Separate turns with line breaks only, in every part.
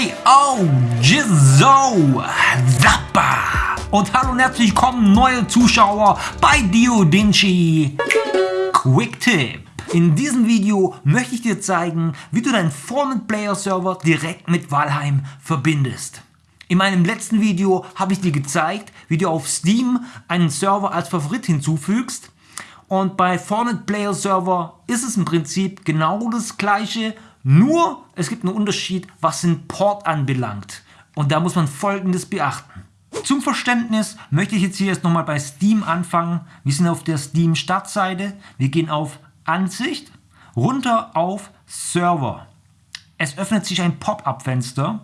Hey, oh, Jizzo, Zappa. Und hallo und herzlich willkommen neue Zuschauer bei Diodinci Quick Tip. In diesem Video möchte ich dir zeigen, wie du deinen Format Player Server direkt mit Valheim verbindest. In meinem letzten Video habe ich dir gezeigt, wie du auf Steam einen Server als Favorit hinzufügst. Und bei Format Player Server ist es im Prinzip genau das gleiche, nur es gibt einen Unterschied, was den Port anbelangt. Und da muss man folgendes beachten. Zum Verständnis möchte ich jetzt hier erst nochmal bei Steam anfangen. Wir sind auf der Steam Startseite. Wir gehen auf Ansicht, runter auf Server. Es öffnet sich ein Pop-up-Fenster.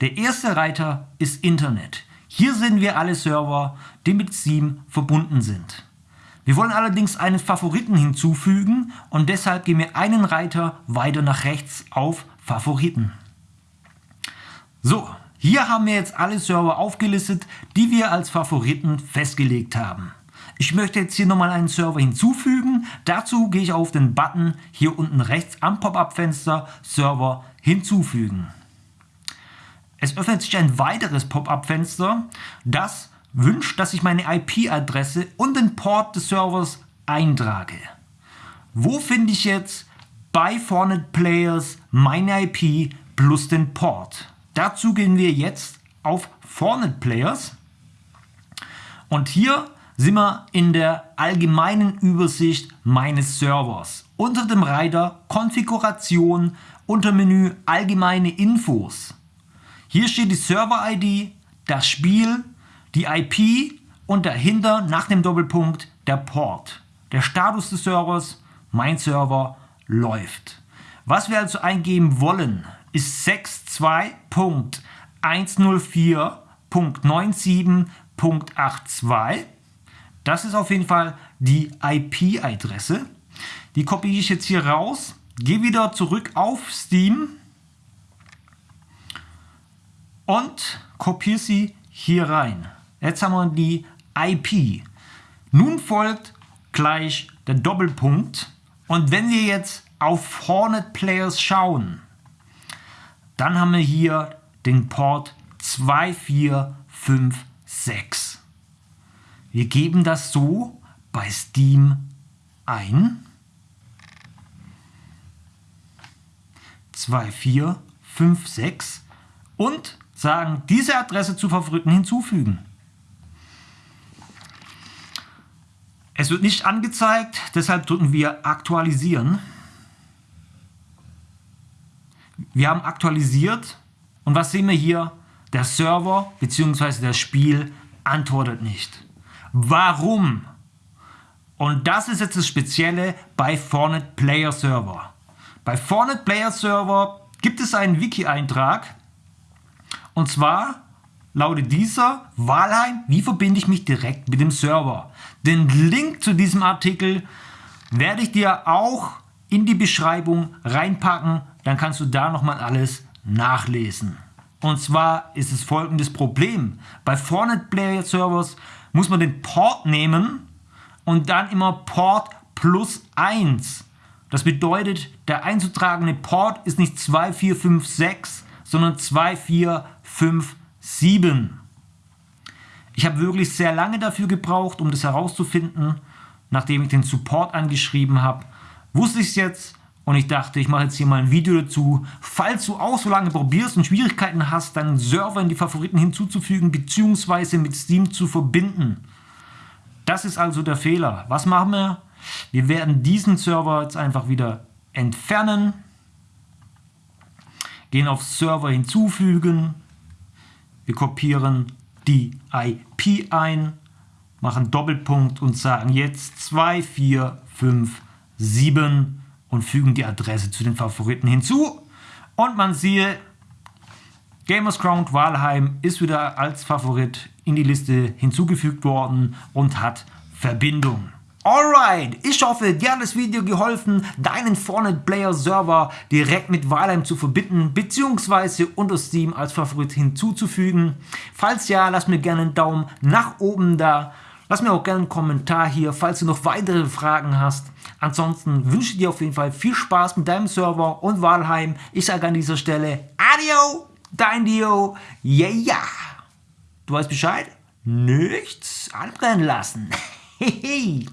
Der erste Reiter ist Internet. Hier sehen wir alle Server, die mit Steam verbunden sind. Wir wollen allerdings einen Favoriten hinzufügen und deshalb gehen wir einen Reiter weiter nach rechts auf Favoriten. So, hier haben wir jetzt alle Server aufgelistet, die wir als Favoriten festgelegt haben. Ich möchte jetzt hier nochmal einen Server hinzufügen. Dazu gehe ich auf den Button hier unten rechts am Pop-up-Fenster Server hinzufügen. Es öffnet sich ein weiteres Pop-up-Fenster, das wünscht, dass ich meine IP-Adresse und den Port des Servers eintrage. Wo finde ich jetzt bei Fornet Players meine IP plus den Port? Dazu gehen wir jetzt auf Fornet Players und hier sind wir in der allgemeinen Übersicht meines Servers. Unter dem Reiter Konfiguration unter Menü Allgemeine Infos. Hier steht die Server-ID, das Spiel, die IP und dahinter nach dem Doppelpunkt der Port. Der Status des Servers, mein Server, läuft. Was wir also eingeben wollen, ist 62.104.97.82. Das ist auf jeden Fall die IP-Adresse. Die kopiere ich jetzt hier raus, gehe wieder zurück auf Steam und kopiere sie hier rein. Jetzt haben wir die IP. Nun folgt gleich der Doppelpunkt und wenn wir jetzt auf Hornet Players schauen, dann haben wir hier den Port 2456. Wir geben das so bei Steam ein. 2456 und sagen, diese Adresse zu Favoriten hinzufügen. Es wird nicht angezeigt, deshalb drücken wir Aktualisieren. Wir haben aktualisiert und was sehen wir hier? Der Server bzw. das Spiel antwortet nicht. Warum? Und das ist jetzt das Spezielle bei Fornet Player Server. Bei Fornet Player Server gibt es einen Wiki-Eintrag und zwar lautet dieser Wahlheim, wie verbinde ich mich direkt mit dem Server? Den Link zu diesem Artikel werde ich dir auch in die Beschreibung reinpacken, dann kannst du da nochmal alles nachlesen. Und zwar ist es folgendes Problem. Bei Fornet Player Servers muss man den Port nehmen und dann immer Port plus 1. Das bedeutet, der einzutragende Port ist nicht 2456, sondern 2457. Ich habe wirklich sehr lange dafür gebraucht, um das herauszufinden. Nachdem ich den Support angeschrieben habe, wusste ich es jetzt und ich dachte, ich mache jetzt hier mal ein Video dazu. Falls du auch so lange probierst und Schwierigkeiten hast, deinen Server in die Favoriten hinzuzufügen bzw. mit Steam zu verbinden. Das ist also der Fehler. Was machen wir? Wir werden diesen Server jetzt einfach wieder entfernen. Gehen auf Server hinzufügen. Wir kopieren die IP ein, machen Doppelpunkt und sagen jetzt 2457 und fügen die Adresse zu den Favoriten hinzu. Und man siehe, Gamers Crown Walheim ist wieder als Favorit in die Liste hinzugefügt worden und hat Verbindung. Alright, ich hoffe, dir hat das Video geholfen, deinen Fortnite Player Server direkt mit Valheim zu verbinden bzw. unter Steam als Favorit hinzuzufügen. Falls ja, lass mir gerne einen Daumen nach oben da. Lass mir auch gerne einen Kommentar hier, falls du noch weitere Fragen hast. Ansonsten wünsche ich dir auf jeden Fall viel Spaß mit deinem Server und Valheim. Ich sage an dieser Stelle Adio! dein Dio, yeah, ja. Du weißt Bescheid? Nichts anbrennen lassen. Hehe.